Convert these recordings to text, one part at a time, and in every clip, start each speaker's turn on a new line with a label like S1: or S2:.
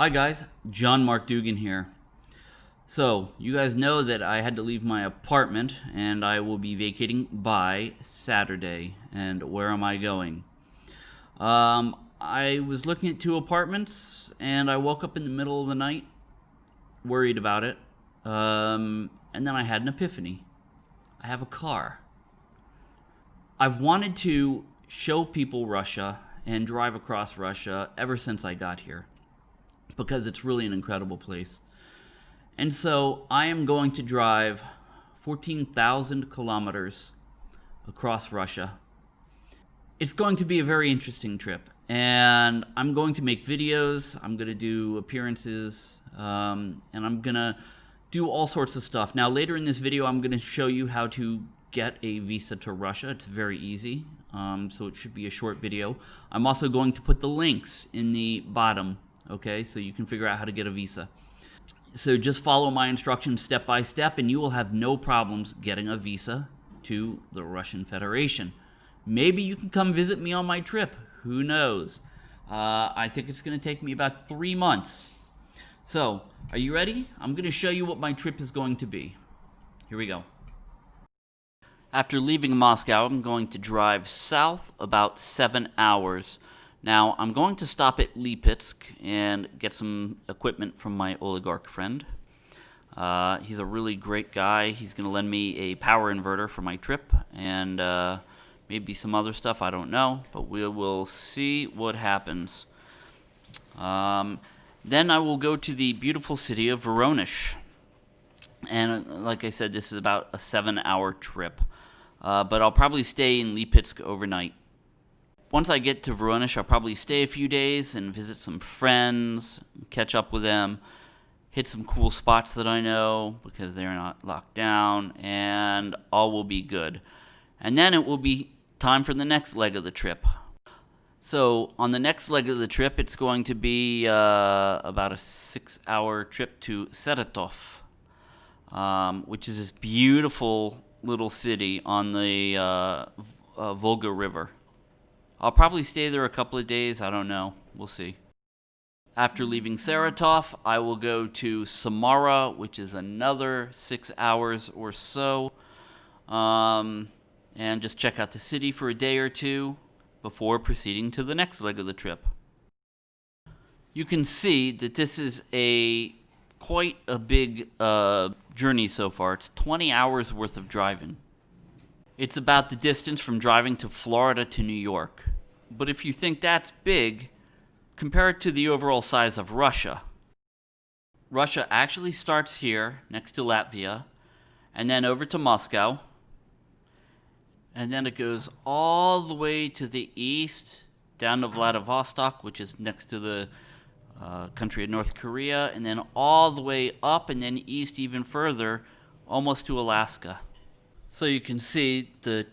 S1: Hi guys, John Mark Dougan here. So, you guys know that I had to leave my apartment and I will be vacating by Saturday. And where am I going? Um, I was looking at two apartments and I woke up in the middle of the night worried about it. Um, and then I had an epiphany. I have a car. I've wanted to show people Russia and drive across Russia ever since I got here because it's really an incredible place. And so I am going to drive 14,000 kilometers across Russia. It's going to be a very interesting trip, and I'm going to make videos, I'm going to do appearances, um, and I'm going to do all sorts of stuff. Now, later in this video, I'm going to show you how to get a visa to Russia. It's very easy, um, so it should be a short video. I'm also going to put the links in the bottom okay? So you can figure out how to get a visa. So just follow my instructions step by step, and you will have no problems getting a visa to the Russian Federation. Maybe you can come visit me on my trip. Who knows? Uh, I think it's going to take me about three months. So, are you ready? I'm going to show you what my trip is going to be. Here we go. After leaving Moscow, I'm going to drive south about seven hours now, I'm going to stop at Lipetsk and get some equipment from my oligarch friend. Uh, he's a really great guy. He's going to lend me a power inverter for my trip and uh, maybe some other stuff. I don't know, but we will see what happens. Um, then I will go to the beautiful city of Voronezh. And uh, like I said, this is about a seven hour trip. Uh, but I'll probably stay in Lipetsk overnight once I get to Voronezh, I'll probably stay a few days and visit some friends, catch up with them, hit some cool spots that I know because they're not locked down, and all will be good. And then it will be time for the next leg of the trip. So, on the next leg of the trip, it's going to be uh, about a six hour trip to Saratov, um, which is this beautiful little city on the uh, uh, Volga River. I'll probably stay there a couple of days. I don't know. We'll see. After leaving Saratov, I will go to Samara, which is another six hours or so, um, and just check out the city for a day or two before proceeding to the next leg of the trip. You can see that this is a quite a big uh, journey so far. It's 20 hours worth of driving. It's about the distance from driving to Florida to New York. But if you think that's big, compare it to the overall size of Russia. Russia actually starts here, next to Latvia, and then over to Moscow. And then it goes all the way to the east, down to Vladivostok, which is next to the uh, country of North Korea, and then all the way up and then east even further, almost to Alaska. So you can see the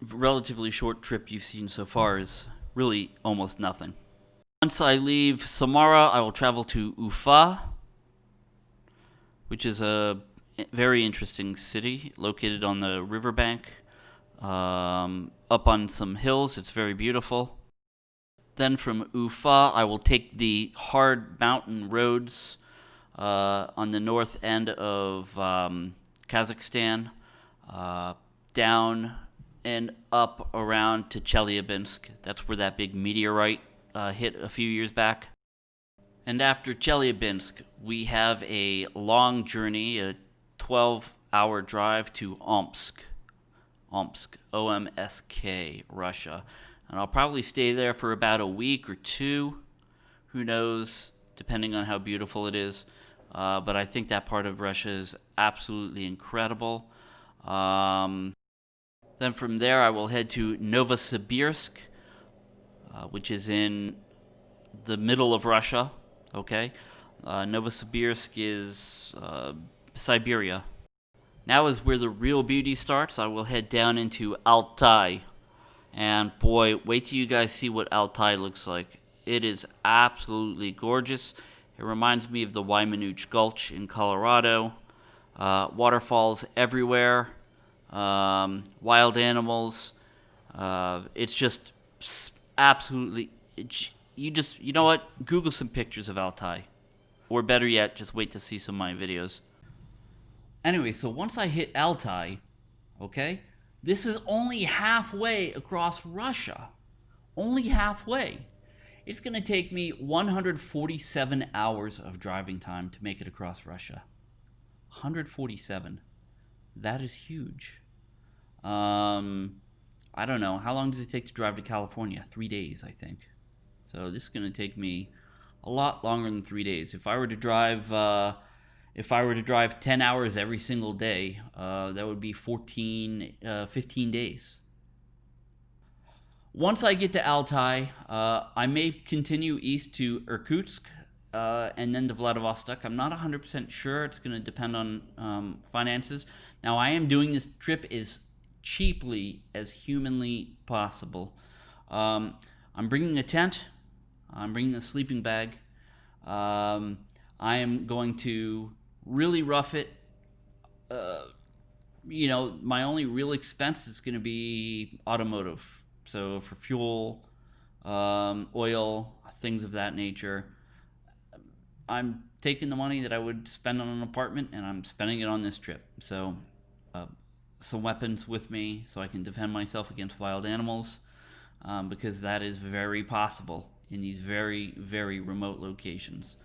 S1: relatively short trip you've seen so far is really almost nothing. Once I leave Samara, I will travel to Ufa, which is a very interesting city located on the riverbank, um, up on some hills. It's very beautiful. Then from Ufa, I will take the hard mountain roads uh, on the north end of um, Kazakhstan, uh, down and up around to Chelyabinsk. That's where that big meteorite uh, hit a few years back. And after Chelyabinsk, we have a long journey, a 12 hour drive to Omsk. Omsk, O M S K, Russia. And I'll probably stay there for about a week or two. Who knows, depending on how beautiful it is. Uh, but I think that part of Russia is absolutely incredible. Um, then from there, I will head to Novosibirsk, uh, which is in the middle of Russia. Okay, uh, Novosibirsk is uh, Siberia. Now is where the real beauty starts. I will head down into Altai. And boy, wait till you guys see what Altai looks like. It is absolutely gorgeous. It reminds me of the Weminuche Gulch in Colorado. Uh, waterfalls everywhere um, wild animals. Uh, it's just absolutely. You just you know what? Google some pictures of Altai. or better yet, just wait to see some of my videos. Anyway, so once I hit Altai, okay, this is only halfway across Russia. Only halfway. It's going to take me 147 hours of driving time to make it across Russia. 147. That is huge. Um, I don't know. How long does it take to drive to California? Three days, I think. So this is going to take me a lot longer than three days. If I were to drive, uh, if I were to drive 10 hours every single day, uh, that would be 14, uh, 15 days. Once I get to Altai, uh, I may continue east to Irkutsk uh, and then to Vladivostok. I'm not 100% sure. It's going to depend on um, finances. Now, I am doing this trip as cheaply as humanly possible. Um, I'm bringing a tent. I'm bringing a sleeping bag. Um, I am going to really rough it. Uh, you know, my only real expense is going to be automotive. So for fuel, um, oil, things of that nature. I'm taking the money that I would spend on an apartment and I'm spending it on this trip. So, uh, some weapons with me so I can defend myself against wild animals um, because that is very possible in these very, very remote locations.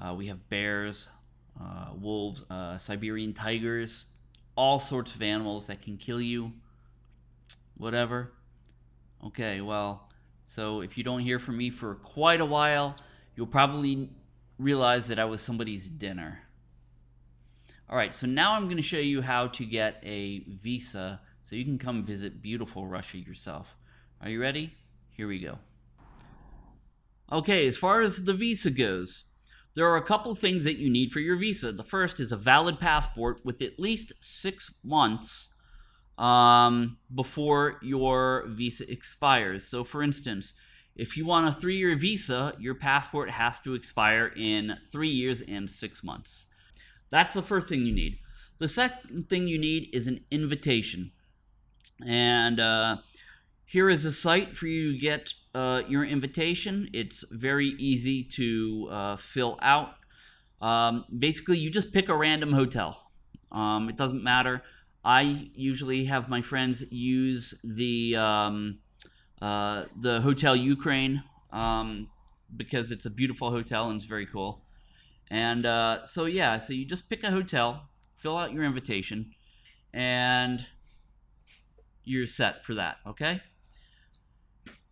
S1: Uh, we have bears, uh, wolves, uh, Siberian tigers, all sorts of animals that can kill you, whatever. Okay, well, so if you don't hear from me for quite a while, you'll probably realize that I was somebody's dinner. All right, so now I'm going to show you how to get a visa so you can come visit beautiful Russia yourself. Are you ready? Here we go. Okay, as far as the visa goes, there are a couple things that you need for your visa. The first is a valid passport with at least six months um, before your visa expires. So, for instance, if you want a three year visa, your passport has to expire in three years and six months. That's the first thing you need. The second thing you need is an invitation. And uh, here is a site for you to get uh, your invitation. It's very easy to uh, fill out. Um, basically, you just pick a random hotel. Um, it doesn't matter. I usually have my friends use the um, uh, the Hotel Ukraine um, because it's a beautiful hotel and it's very cool. And uh, so yeah, so you just pick a hotel, fill out your invitation, and you're set for that. Okay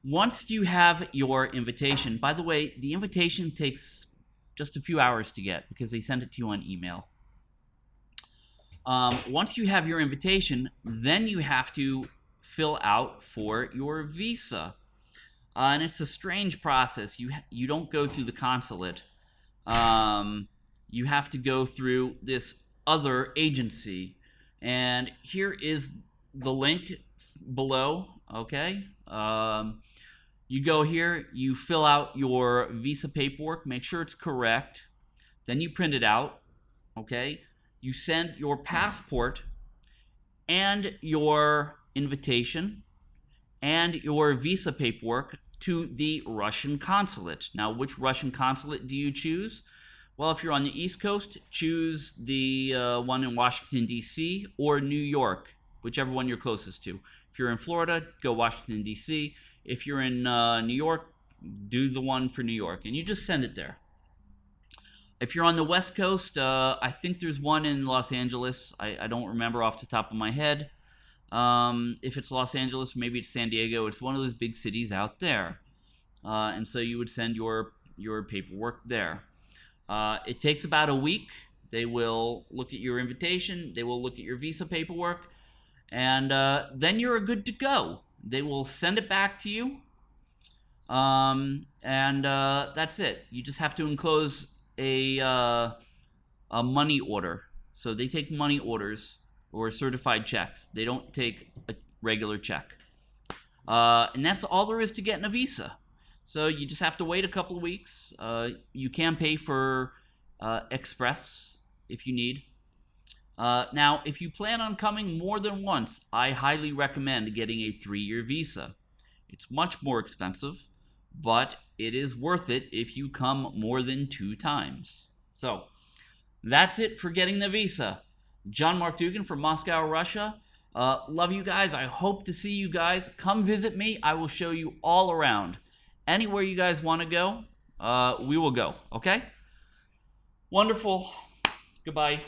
S1: once you have your invitation, by the way, the invitation takes just a few hours to get because they send it to you on email. Um, once you have your invitation, then you have to fill out for your visa. Uh, and it's a strange process. You you don't go through the consulate. Um, you have to go through this other agency. And here is the link below. Okay. Um, you go here, you fill out your visa paperwork, make sure it's correct. Then you print it out, okay? You send your passport and your invitation and your visa paperwork to the Russian consulate. Now, which Russian consulate do you choose? Well, if you're on the East Coast, choose the uh, one in Washington, D.C. or New York, whichever one you're closest to. If you're in Florida, go Washington, D.C. If you're in uh, New York, do the one for New York, and you just send it there. If you're on the West Coast, uh, I think there's one in Los Angeles. I, I, don't remember off the top of my head. Um, if it's Los Angeles, maybe it's San Diego. It's one of those big cities out there, uh, and so you would send your your paperwork there. Uh, it takes about a week. They will look at your invitation. They will look at your visa paperwork, and uh, then you're good to go. They will send it back to you. Um, and uh, that's it. You just have to enclose a, uh, a money order. So they take money orders or certified checks. They don't take a regular check. Uh, and that's all there is to getting a visa. So you just have to wait a couple of weeks. Uh, you can pay for uh, express if you need. Uh, now, if you plan on coming more than once, I highly recommend getting a three year visa. It's much more expensive, but it is worth it if you come more than two times. So that's it for getting the visa. John Mark Dougan from Moscow, Russia. Uh, love you guys. I hope to see you guys. Come visit me. I will show you all around. Anywhere you guys want to go, uh, we will go. Okay? Wonderful. Goodbye.